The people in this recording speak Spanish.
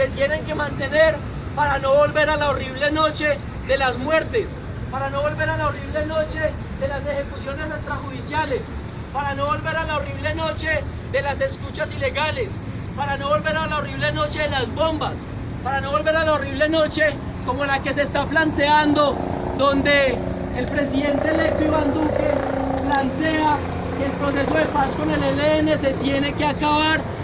se tienen que mantener para no volver a la horrible noche de las muertes, para no volver a la horrible noche de las ejecuciones extrajudiciales, para no volver a la horrible noche de las escuchas ilegales, para no volver a la horrible noche de las bombas, para no volver a la horrible noche como la que se está planteando, donde el presidente electo Iván Duque plantea que el proceso de paz con el ELN se tiene que acabar